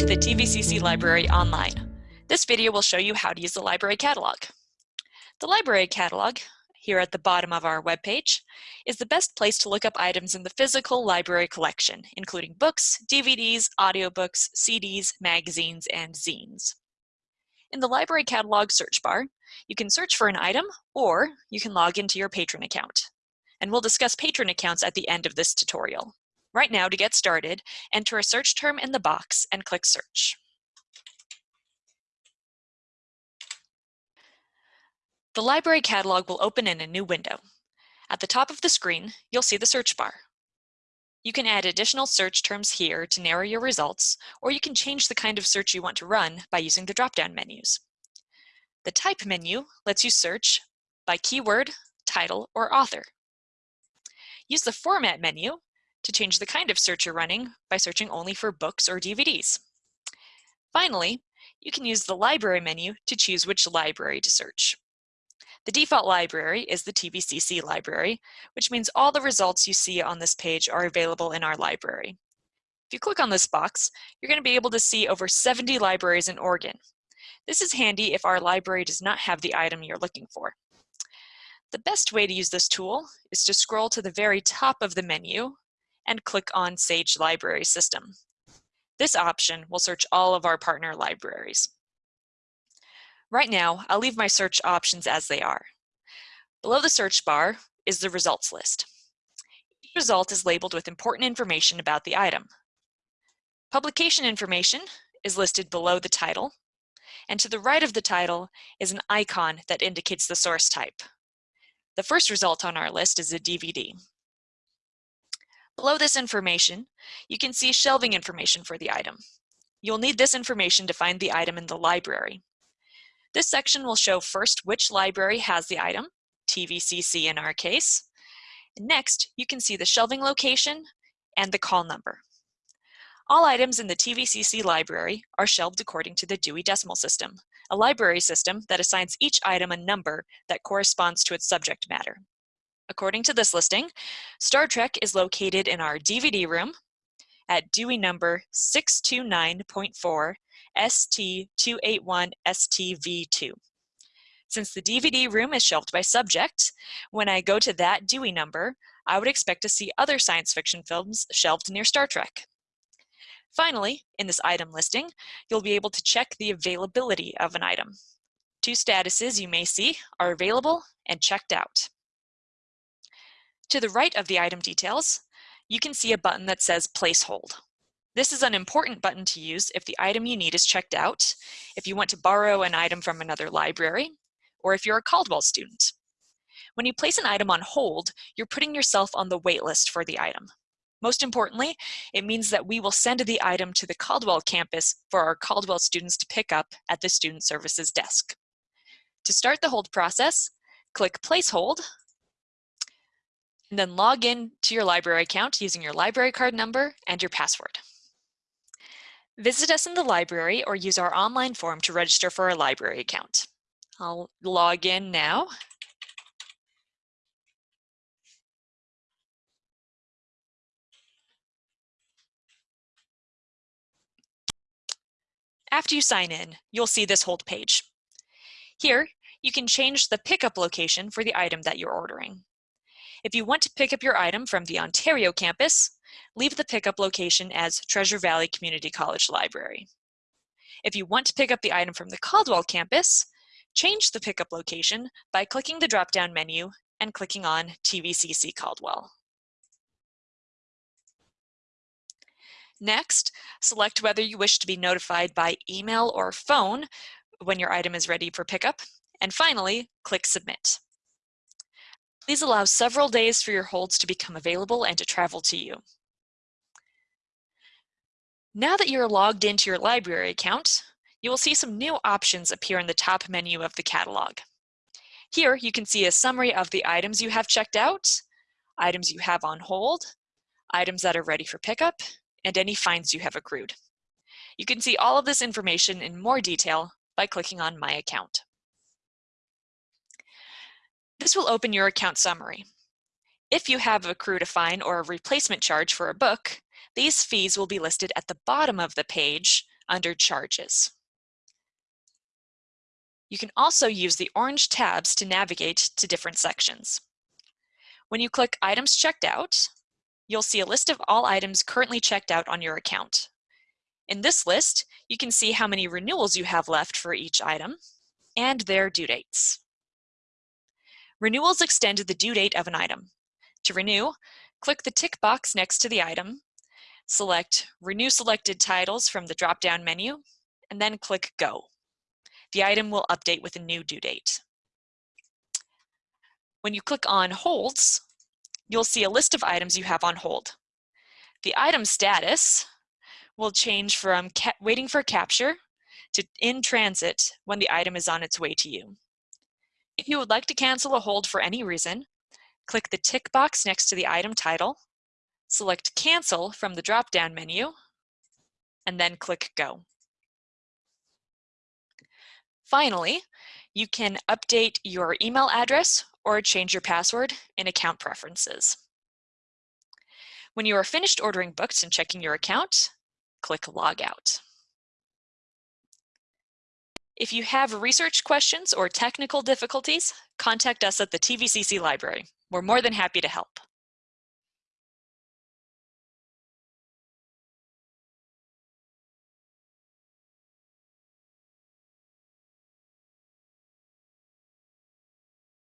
to the TVCC Library online. This video will show you how to use the library catalog. The library catalog, here at the bottom of our webpage, is the best place to look up items in the physical library collection, including books, DVDs, audiobooks, CDs, magazines, and zines. In the library catalog search bar, you can search for an item or you can log into your patron account. And we'll discuss patron accounts at the end of this tutorial. Right now, to get started, enter a search term in the box and click Search. The library catalog will open in a new window. At the top of the screen, you'll see the search bar. You can add additional search terms here to narrow your results, or you can change the kind of search you want to run by using the drop-down menus. The Type menu lets you search by keyword, title, or author. Use the Format menu to change the kind of search you're running by searching only for books or DVDs. Finally, you can use the library menu to choose which library to search. The default library is the TVCC library, which means all the results you see on this page are available in our library. If you click on this box, you're going to be able to see over 70 libraries in Oregon. This is handy if our library does not have the item you're looking for. The best way to use this tool is to scroll to the very top of the menu and click on Sage Library System. This option will search all of our partner libraries. Right now, I'll leave my search options as they are. Below the search bar is the results list. Each result is labeled with important information about the item. Publication information is listed below the title, and to the right of the title is an icon that indicates the source type. The first result on our list is a DVD. Below this information, you can see shelving information for the item. You'll need this information to find the item in the library. This section will show first which library has the item, TVCC in our case. Next, you can see the shelving location and the call number. All items in the TVCC library are shelved according to the Dewey Decimal System, a library system that assigns each item a number that corresponds to its subject matter. According to this listing, Star Trek is located in our DVD room at Dewey number 629.4 ST281 STV2. Since the DVD room is shelved by subject, when I go to that Dewey number, I would expect to see other science fiction films shelved near Star Trek. Finally, in this item listing, you'll be able to check the availability of an item. Two statuses you may see are available and checked out. To the right of the item details, you can see a button that says Place Hold. This is an important button to use if the item you need is checked out, if you want to borrow an item from another library, or if you're a Caldwell student. When you place an item on hold, you're putting yourself on the wait list for the item. Most importantly, it means that we will send the item to the Caldwell campus for our Caldwell students to pick up at the Student Services desk. To start the hold process, click Place Hold and then log in to your library account using your library card number and your password. Visit us in the library or use our online form to register for a library account. I'll log in now. After you sign in, you'll see this hold page. Here, you can change the pickup location for the item that you're ordering. If you want to pick up your item from the Ontario campus, leave the pickup location as Treasure Valley Community College Library. If you want to pick up the item from the Caldwell campus, change the pickup location by clicking the drop-down menu and clicking on TVCC Caldwell. Next, select whether you wish to be notified by email or phone when your item is ready for pickup, and finally, click Submit. These allow several days for your holds to become available and to travel to you. Now that you're logged into your library account, you will see some new options appear in the top menu of the catalog. Here you can see a summary of the items you have checked out, items you have on hold, items that are ready for pickup, and any fines you have accrued. You can see all of this information in more detail by clicking on My Account. This will open your account summary. If you have accrued a fine or a replacement charge for a book, these fees will be listed at the bottom of the page under Charges. You can also use the orange tabs to navigate to different sections. When you click Items Checked Out, you'll see a list of all items currently checked out on your account. In this list, you can see how many renewals you have left for each item and their due dates. Renewals extend the due date of an item. To renew, click the tick box next to the item, select Renew Selected Titles from the drop-down menu, and then click Go. The item will update with a new due date. When you click on Holds, you'll see a list of items you have on hold. The item status will change from waiting for capture to in transit when the item is on its way to you. If you would like to cancel a hold for any reason, click the tick box next to the item title, select Cancel from the drop-down menu, and then click Go. Finally, you can update your email address or change your password in Account Preferences. When you are finished ordering books and checking your account, click Log Out. If you have research questions or technical difficulties, contact us at the TVCC Library. We're more than happy to help.